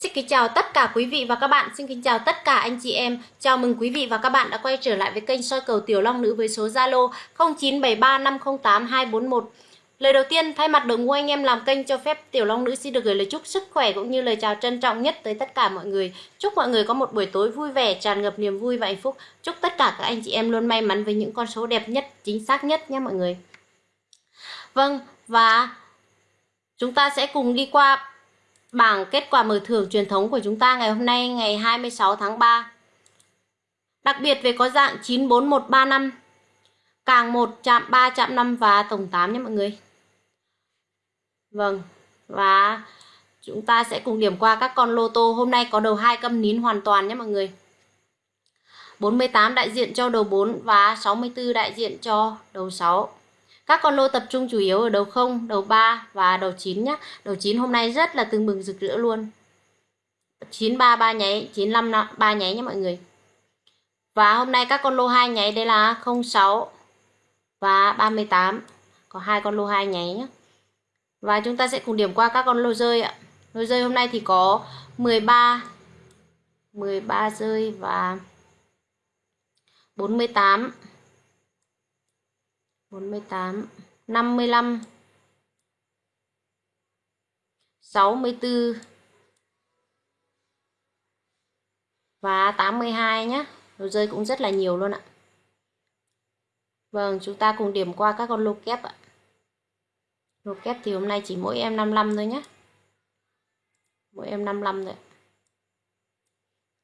Xin kính chào tất cả quý vị và các bạn, xin kính chào tất cả anh chị em. Chào mừng quý vị và các bạn đã quay trở lại với kênh soi cầu Tiểu Long Nữ với số Zalo 0973508241. Lời đầu tiên, thay mặt đội ngũ anh em làm kênh cho phép Tiểu Long Nữ xin được gửi lời chúc sức khỏe cũng như lời chào trân trọng nhất tới tất cả mọi người. Chúc mọi người có một buổi tối vui vẻ, tràn ngập niềm vui và hạnh phúc. Chúc tất cả các anh chị em luôn may mắn với những con số đẹp nhất, chính xác nhất nhé mọi người. Vâng, và chúng ta sẽ cùng đi qua bảng kết quả mở thưởng truyền thống của chúng ta ngày hôm nay ngày 26 tháng 3. Đặc biệt về có dạng 94135, càng 1 chạm 3 chạm 5 và tổng 8 nhé mọi người. Vâng, và chúng ta sẽ cùng điểm qua các con lô tô. Hôm nay có đầu hai câm nín hoàn toàn nhé mọi người. 48 đại diện cho đầu 4 và 64 đại diện cho đầu 6. Các con lô tập trung chủ yếu ở đầu 0, đầu 3 và đầu 9 nhé. Đầu 9 hôm nay rất là tưng bừng rực rỡ luôn. 93 3 nháy, 95 3 nháy nhé mọi người. Và hôm nay các con lô 2 nháy đây là 06 và 38. Có hai con lô 2 nháy nhé. Và chúng ta sẽ cùng điểm qua các con lô rơi ạ. Lô rơi hôm nay thì có 13 13 rơi và 48 48 55 64 và 82 nhé Đồ rơi cũng rất là nhiều luôn ạ. Vâng chúng ta cùng điểm qua các con lô kép ạ. Lô kép thì hôm nay chỉ mỗi em 55 thôi nhé Mỗi em 55 thôi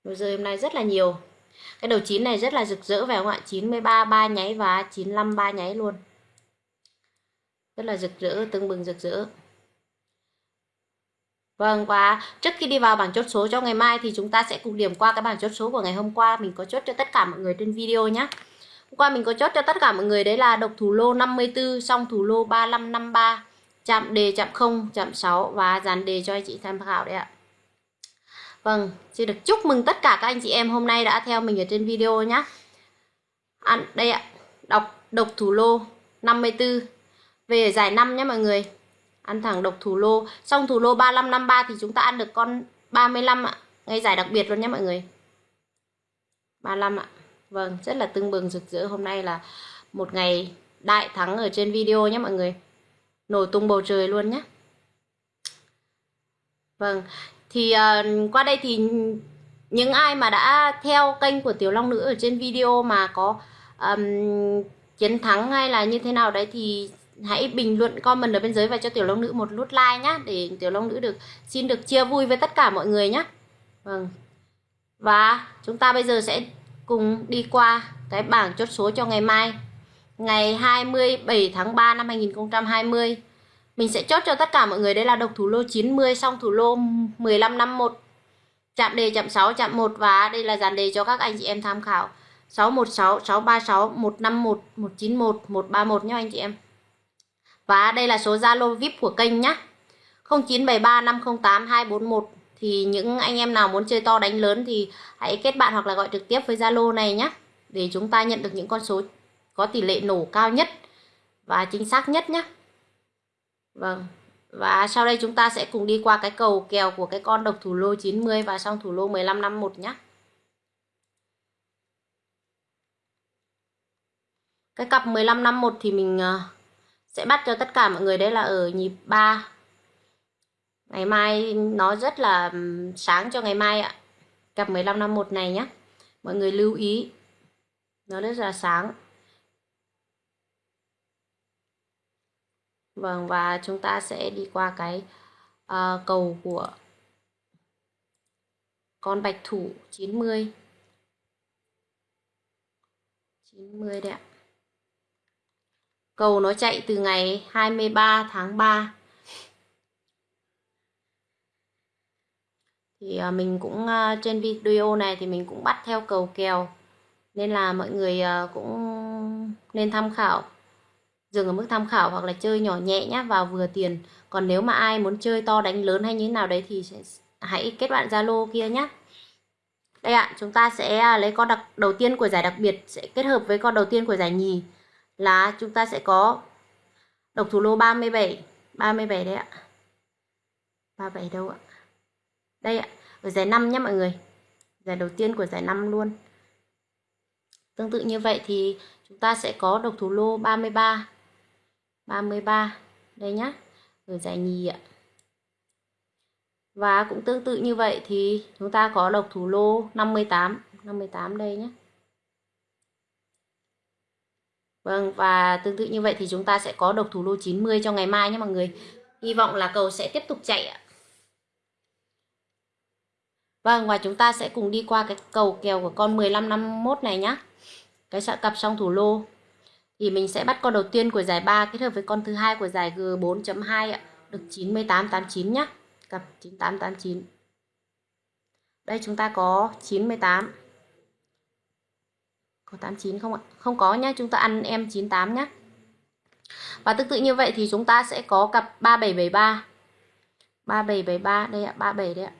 Đồ rơi hôm nay rất là nhiều cái đầu 9 này rất là rực rỡ phải không ạ 93 ba nháy và 95 ba nháy luôn rất là rực rỡ tưng bừng rực rỡ Vâng và trước khi đi vào bảng chốt số cho ngày mai thì chúng ta sẽ cùng điểm qua cái bảng chốt số của ngày hôm qua mình có chốt cho tất cả mọi người trên video nhé. Hôm qua mình có chốt cho tất cả mọi người đấy là độc thủ lô 54, song thủ lô 3553, chạm đề chạm 0, chạm 6 và dàn đề cho anh chị tham khảo đấy ạ. Vâng, xin được chúc mừng tất cả các anh chị em hôm nay đã theo mình ở trên video nhé. Ăn đây ạ, đọc độc thủ lô 54 về giải 5 nhé mọi người. Ăn thẳng độc thủ lô, xong thủ lô 3553 thì chúng ta ăn được con 35 ạ, ngay giải đặc biệt luôn nhé mọi người. 35 ạ. Vâng, rất là tưng bừng rực rỡ hôm nay là một ngày đại thắng ở trên video nhé mọi người. Nổi tung bầu trời luôn nhé. Vâng, thì uh, qua đây thì những ai mà đã theo kênh của Tiểu Long Nữ ở trên video mà có um, chiến thắng hay là như thế nào đấy thì hãy bình luận comment ở bên dưới và cho Tiểu Long Nữ một nút like nhá để Tiểu Long Nữ được xin được chia vui với tất cả mọi người nhé. Vâng. Và chúng ta bây giờ sẽ cùng đi qua cái bảng chốt số cho ngày mai. Ngày 27 tháng 3 năm 2020 mình sẽ chốt cho tất cả mọi người, đây là độc thủ lô 90 xong thủ lô 1551 chạm đề chạm 6 chạm 1 và đây là dàn đề cho các anh chị em tham khảo. 616 636 151 191 131 nhé anh chị em. Và đây là số Zalo VIP của kênh nhé 0973 508 241 thì những anh em nào muốn chơi to đánh lớn thì hãy kết bạn hoặc là gọi trực tiếp với Zalo này nhé để chúng ta nhận được những con số có tỷ lệ nổ cao nhất và chính xác nhất nhé Vâng. Và sau đây chúng ta sẽ cùng đi qua cái cầu kèo của cái con độc thủ lô 90 và xong thủ lô 1551 nhé. Cái cặp 1551 thì mình ờ, sẽ bắt cho tất cả mọi người đấy là ở nhịp 3. Ngày mai nó rất là sáng cho ngày mai ạ. Cặp 1551 này nhé. Mọi người lưu ý. Nó rất là sáng. Vâng và chúng ta sẽ đi qua cái uh, cầu của con bạch thủ 90 90 đấy ạ. Cầu nó chạy từ ngày 23 tháng 3 Thì uh, mình cũng uh, trên video này thì mình cũng bắt theo cầu kèo. Nên là mọi người uh, cũng nên tham khảo dừng ở mức tham khảo hoặc là chơi nhỏ nhẹ nhá vào vừa tiền. Còn nếu mà ai muốn chơi to đánh lớn hay như thế nào đấy thì sẽ, hãy kết bạn zalo kia nhé đây ạ chúng ta sẽ à, lấy con đặc đầu tiên của giải đặc biệt sẽ kết hợp với con đầu tiên của giải nhì. Là chúng ta sẽ có độc thủ lô 37 37 đấy ạ. 37 đâu ạ? Đây ạ ở giải 5 nhé mọi người. Giải đầu tiên của giải 5 luôn. Tương tự như vậy thì chúng ta sẽ có độc thủ lô 33 33 đây nhá, ở giải nhì ạ. Và cũng tương tự như vậy thì chúng ta có độc thủ lô 58 58 đây nhé Vâng và tương tự như vậy thì chúng ta sẽ có độc thủ lô 90 cho ngày mai nhé mọi người. Hy vọng là cầu sẽ tiếp tục chạy ạ. Vâng và chúng ta sẽ cùng đi qua cái cầu kèo của con 1551 này nhá. Cái sạ cặp song thủ lô. Thì mình sẽ bắt con đầu tiên của giải 3 kết hợp với con thứ hai của giải G4.2 ạ Được 9889 nhá Cặp 9889 Đây chúng ta có 98 có 89 không ạ? Không có nhá, chúng ta ăn em 98 nhá. Và tương tự như vậy thì chúng ta sẽ có cặp 3773. 3773 đây ạ, 37 đấy ạ.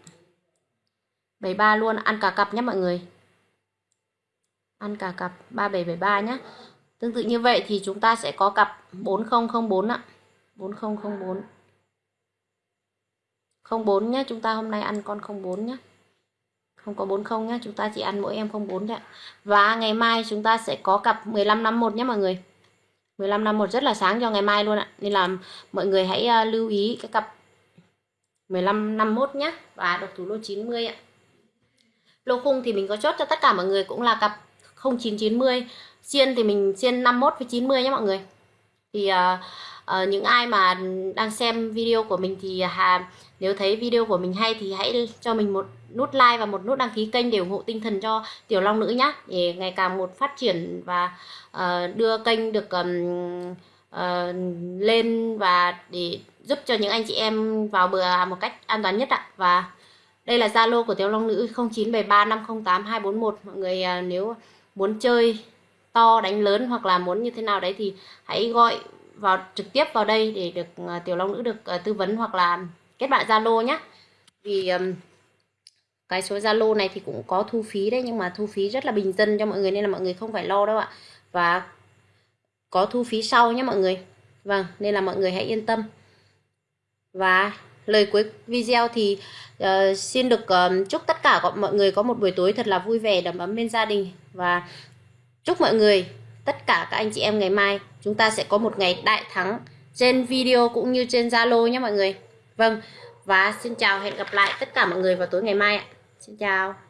73 luôn, ăn cả cặp nhé mọi người. Ăn cả cặp 3773 nhé. Tương tự như vậy thì chúng ta sẽ có cặp 4004 ạ. 4004. 04 nhé, chúng ta hôm nay ăn con 04 nhé không có 40 nhé chúng ta chỉ ăn mỗi em 04 thôi ạ. Và ngày mai chúng ta sẽ có cặp 1551 nhé mọi người. 1551 rất là sáng cho ngày mai luôn ạ. Nên là mọi người hãy ờ, lưu ý cái cặp 1551 nhé và độc thủ lô 90 ạ. Lô khung thì mình có chốt cho tất cả mọi người cũng là cặp 0990 xiên thì mình xiên 51 với 90 nhé mọi người. Thì uh, uh, những ai mà đang xem video của mình thì à, hà nếu thấy video của mình hay thì hãy cho mình một nút like và một nút đăng ký kênh để ủng hộ tinh thần cho tiểu long nữ nhé để ngày càng một phát triển và uh, đưa kênh được um, uh, lên và để giúp cho những anh chị em vào bờ một cách an toàn nhất ạ. Và đây là zalo của tiểu long nữ 0973508241 mọi người uh, nếu muốn chơi to đánh lớn hoặc là muốn như thế nào đấy thì hãy gọi vào trực tiếp vào đây để được uh, tiểu long nữ được uh, tư vấn hoặc là kết bạn zalo nhé vì um, cái số zalo này thì cũng có thu phí đấy nhưng mà thu phí rất là bình dân cho mọi người nên là mọi người không phải lo đâu ạ. Và có thu phí sau nhé mọi người. Vâng nên là mọi người hãy yên tâm. Và lời cuối video thì uh, xin được uh, chúc tất cả mọi người có một buổi tối thật là vui vẻ đầm ấm bên gia đình và chúc mọi người tất cả các anh chị em ngày mai chúng ta sẽ có một ngày đại thắng trên video cũng như trên Zalo nhé mọi người. Vâng, và xin chào hẹn gặp lại tất cả mọi người vào tối ngày mai ạ. Xin chào.